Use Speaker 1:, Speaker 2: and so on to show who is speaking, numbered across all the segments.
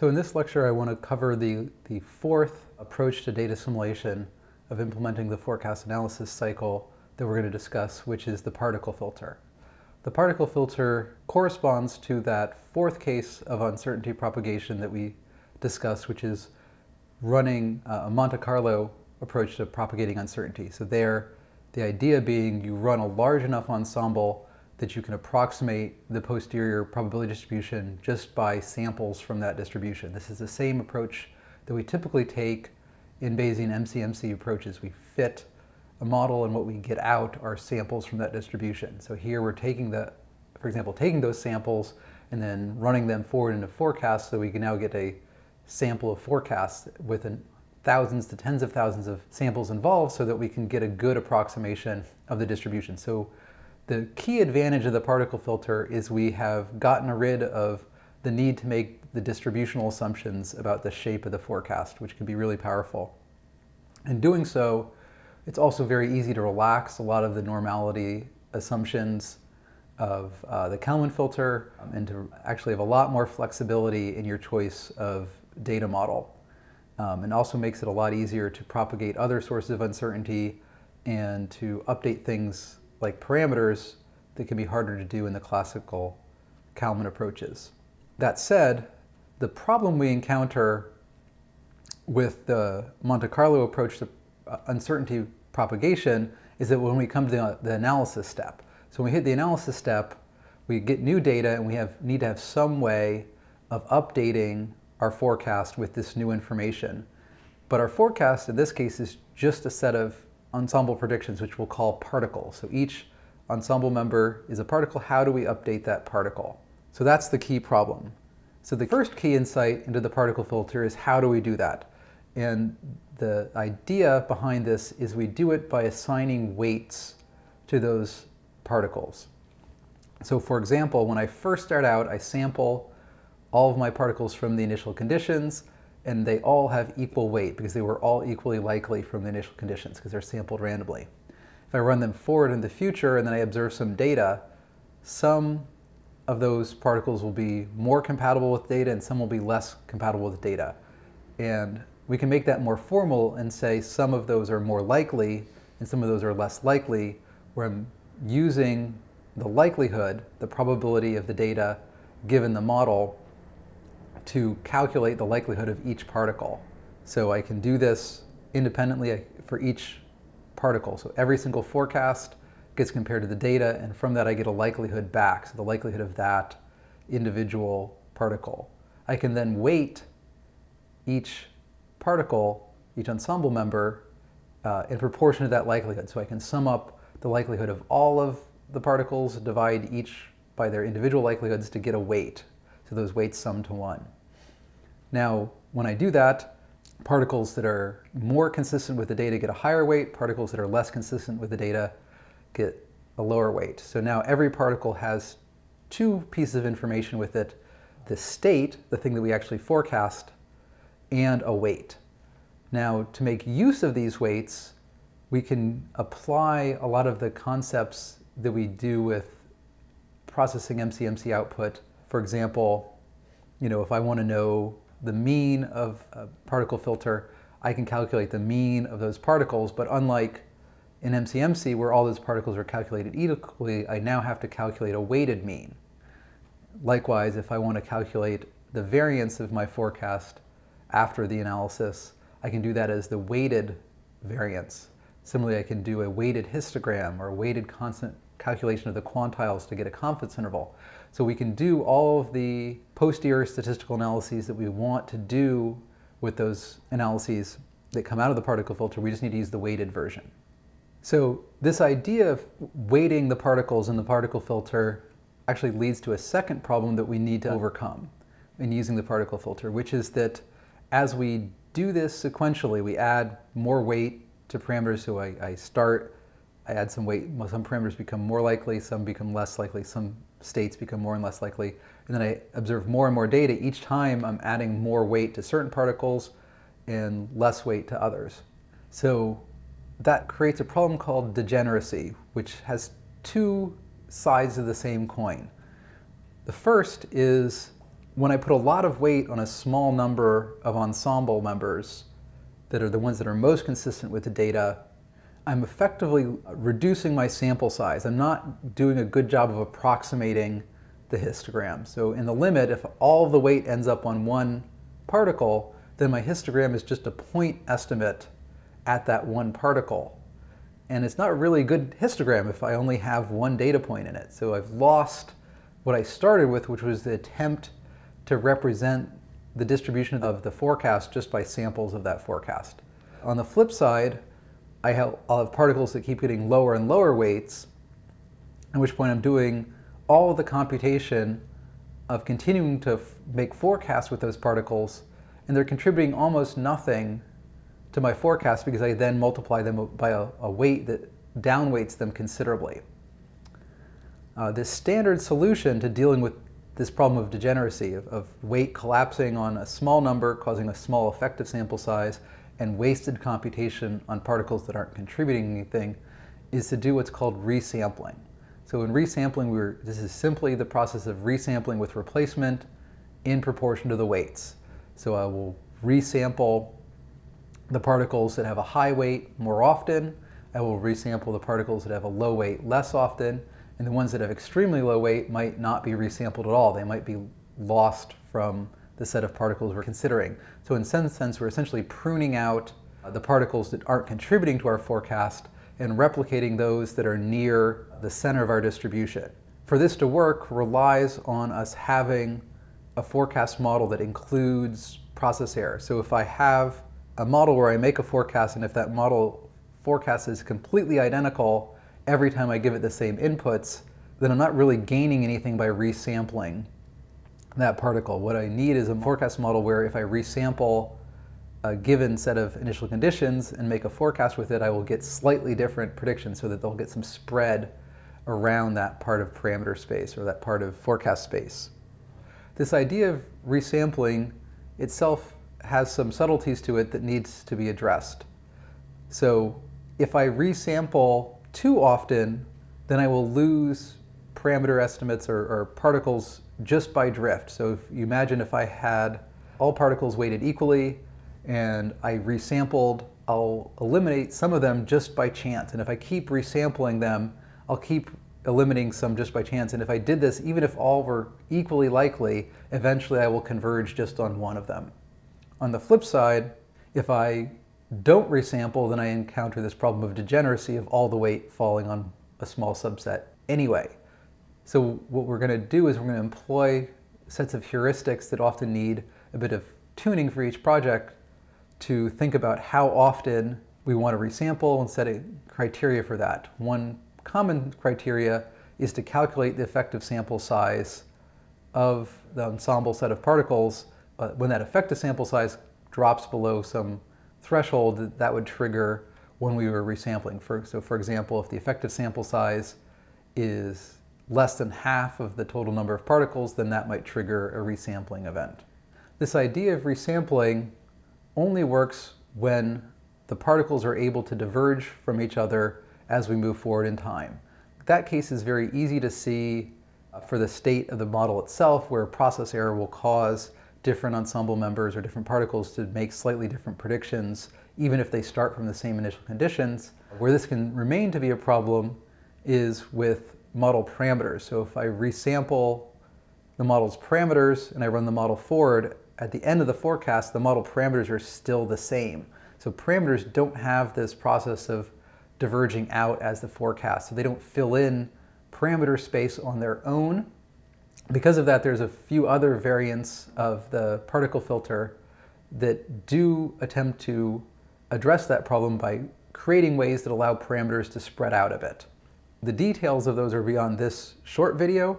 Speaker 1: So in this lecture, I want to cover the, the fourth approach to data simulation of implementing the forecast analysis cycle that we're going to discuss, which is the particle filter. The particle filter corresponds to that fourth case of uncertainty propagation that we discussed, which is running uh, a Monte Carlo approach to propagating uncertainty. So there, the idea being you run a large enough ensemble that you can approximate the posterior probability distribution just by samples from that distribution. This is the same approach that we typically take in Bayesian MCMC approaches. We fit a model and what we get out are samples from that distribution. So here we're taking the, for example, taking those samples and then running them forward into forecasts so we can now get a sample of forecasts with an, thousands to tens of thousands of samples involved so that we can get a good approximation of the distribution. So the key advantage of the particle filter is we have gotten rid of the need to make the distributional assumptions about the shape of the forecast, which can be really powerful. In doing so, it's also very easy to relax a lot of the normality assumptions of uh, the Kalman filter um, and to actually have a lot more flexibility in your choice of data model. Um, and also makes it a lot easier to propagate other sources of uncertainty and to update things like parameters that can be harder to do in the classical Kalman approaches. That said, the problem we encounter with the Monte Carlo approach to uh, uncertainty propagation is that when we come to the analysis step. So when we hit the analysis step, we get new data and we have, need to have some way of updating our forecast with this new information. But our forecast in this case is just a set of ensemble predictions, which we'll call particles. So each ensemble member is a particle. How do we update that particle? So that's the key problem. So the first key insight into the particle filter is how do we do that? And the idea behind this is we do it by assigning weights to those particles. So for example, when I first start out, I sample all of my particles from the initial conditions and they all have equal weight because they were all equally likely from the initial conditions because they're sampled randomly. If I run them forward in the future and then I observe some data, some of those particles will be more compatible with data and some will be less compatible with data. And we can make that more formal and say some of those are more likely and some of those are less likely, where I'm using the likelihood, the probability of the data given the model to calculate the likelihood of each particle. So I can do this independently for each particle. So every single forecast gets compared to the data, and from that I get a likelihood back, so the likelihood of that individual particle. I can then weight each particle, each ensemble member, uh, in proportion to that likelihood. So I can sum up the likelihood of all of the particles, divide each by their individual likelihoods to get a weight. So those weights sum to one. Now, when I do that, particles that are more consistent with the data get a higher weight, particles that are less consistent with the data get a lower weight. So now every particle has two pieces of information with it, the state, the thing that we actually forecast, and a weight. Now, to make use of these weights, we can apply a lot of the concepts that we do with processing MCMC output for example, you know, if I want to know the mean of a particle filter, I can calculate the mean of those particles, but unlike in MCMC where all those particles are calculated equally, I now have to calculate a weighted mean. Likewise, if I want to calculate the variance of my forecast after the analysis, I can do that as the weighted variance. Similarly, I can do a weighted histogram or a weighted constant calculation of the quantiles to get a confidence interval. So we can do all of the posterior statistical analyses that we want to do with those analyses that come out of the particle filter. We just need to use the weighted version. So this idea of weighting the particles in the particle filter actually leads to a second problem that we need to overcome in using the particle filter, which is that as we do this sequentially, we add more weight to parameters. So I, I start, I add some weight, some parameters become more likely, some become less likely, some states become more and less likely. And then I observe more and more data. Each time I'm adding more weight to certain particles and less weight to others. So that creates a problem called degeneracy, which has two sides of the same coin. The first is when I put a lot of weight on a small number of ensemble members that are the ones that are most consistent with the data, I'm effectively reducing my sample size. I'm not doing a good job of approximating the histogram. So in the limit, if all the weight ends up on one particle, then my histogram is just a point estimate at that one particle. And it's not really a good histogram if I only have one data point in it. So I've lost what I started with, which was the attempt to represent the distribution of the forecast just by samples of that forecast. On the flip side, I have, I'll have particles that keep getting lower and lower weights, at which point I'm doing all the computation of continuing to make forecasts with those particles, and they're contributing almost nothing to my forecast because I then multiply them by a, a weight that downweights them considerably. Uh, the standard solution to dealing with this problem of degeneracy, of, of weight collapsing on a small number, causing a small effective sample size, and wasted computation on particles that aren't contributing anything, is to do what's called resampling. So in resampling, we're, this is simply the process of resampling with replacement in proportion to the weights. So I will resample the particles that have a high weight more often. I will resample the particles that have a low weight less often. And the ones that have extremely low weight might not be resampled at all. They might be lost from the set of particles we're considering. So in some sense, we're essentially pruning out uh, the particles that aren't contributing to our forecast and replicating those that are near the center of our distribution. For this to work relies on us having a forecast model that includes process error. So if I have a model where I make a forecast and if that model forecast is completely identical every time I give it the same inputs, then I'm not really gaining anything by resampling that particle. What I need is a forecast model where if I resample a given set of initial conditions and make a forecast with it, I will get slightly different predictions so that they'll get some spread around that part of parameter space or that part of forecast space. This idea of resampling itself has some subtleties to it that needs to be addressed. So if I resample too often, then I will lose parameter estimates or, or, particles just by drift. So if you imagine if I had all particles weighted equally and I resampled, I'll eliminate some of them just by chance. And if I keep resampling them, I'll keep eliminating some just by chance. And if I did this, even if all were equally likely, eventually I will converge just on one of them. On the flip side, if I don't resample, then I encounter this problem of degeneracy of all the weight falling on a small subset anyway. So what we're going to do is we're going to employ sets of heuristics that often need a bit of tuning for each project to think about how often we want to resample and set a criteria for that. One common criteria is to calculate the effective sample size of the ensemble set of particles when that effective sample size drops below some threshold, that would trigger when we were resampling. For, so for example, if the effective sample size is less than half of the total number of particles, then that might trigger a resampling event. This idea of resampling only works when the particles are able to diverge from each other as we move forward in time. That case is very easy to see for the state of the model itself, where process error will cause different ensemble members or different particles to make slightly different predictions, even if they start from the same initial conditions. Where this can remain to be a problem is with model parameters. So if I resample the model's parameters and I run the model forward, at the end of the forecast, the model parameters are still the same. So parameters don't have this process of diverging out as the forecast. So they don't fill in parameter space on their own because of that, there's a few other variants of the particle filter that do attempt to address that problem by creating ways that allow parameters to spread out a bit. The details of those are beyond this short video.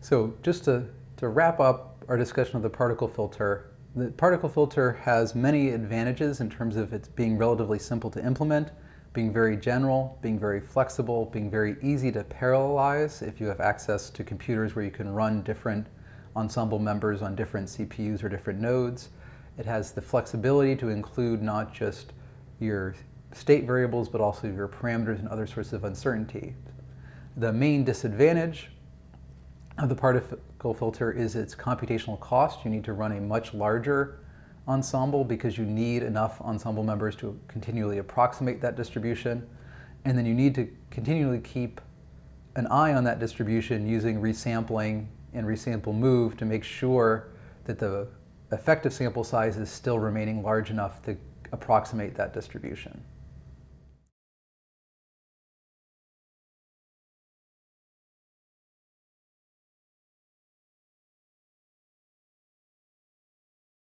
Speaker 1: So just to, to wrap up our discussion of the particle filter, the particle filter has many advantages in terms of it being relatively simple to implement being very general, being very flexible, being very easy to parallelize if you have access to computers where you can run different ensemble members on different CPUs or different nodes. It has the flexibility to include not just your state variables, but also your parameters and other sorts of uncertainty. The main disadvantage of the particle filter is its computational cost. You need to run a much larger ensemble because you need enough ensemble members to continually approximate that distribution. And then you need to continually keep an eye on that distribution using resampling and resample move to make sure that the effective sample size is still remaining large enough to approximate that distribution.